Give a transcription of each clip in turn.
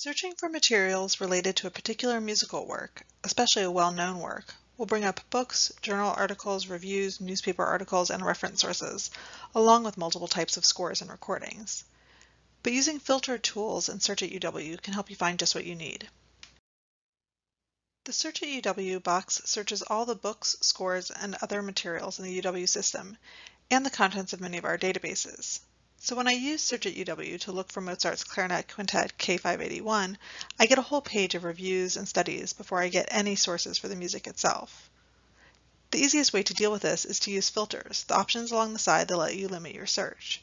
Searching for materials related to a particular musical work, especially a well-known work, will bring up books, journal articles, reviews, newspaper articles, and reference sources, along with multiple types of scores and recordings. But using filter tools in Search at UW can help you find just what you need. The Search at UW box searches all the books, scores, and other materials in the UW system, and the contents of many of our databases. So when I use Search at UW to look for Mozart's Clarinet Quintet K581, I get a whole page of reviews and studies before I get any sources for the music itself. The easiest way to deal with this is to use filters, the options along the side that let you limit your search.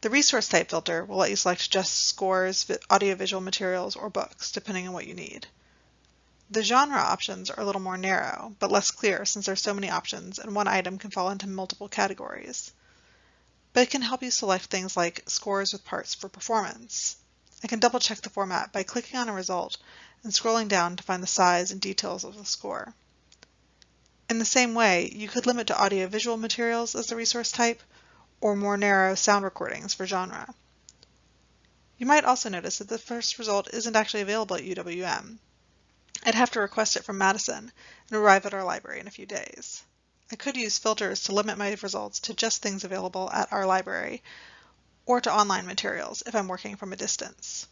The resource type filter will let you select just scores, audiovisual materials, or books, depending on what you need. The genre options are a little more narrow, but less clear since there are so many options and one item can fall into multiple categories but it can help you select things like scores with parts for performance. I can double check the format by clicking on a result and scrolling down to find the size and details of the score. In the same way, you could limit to audiovisual materials as the resource type, or more narrow sound recordings for genre. You might also notice that the first result isn't actually available at UWM. I'd have to request it from Madison and arrive at our library in a few days. I could use filters to limit my results to just things available at our library or to online materials if I'm working from a distance.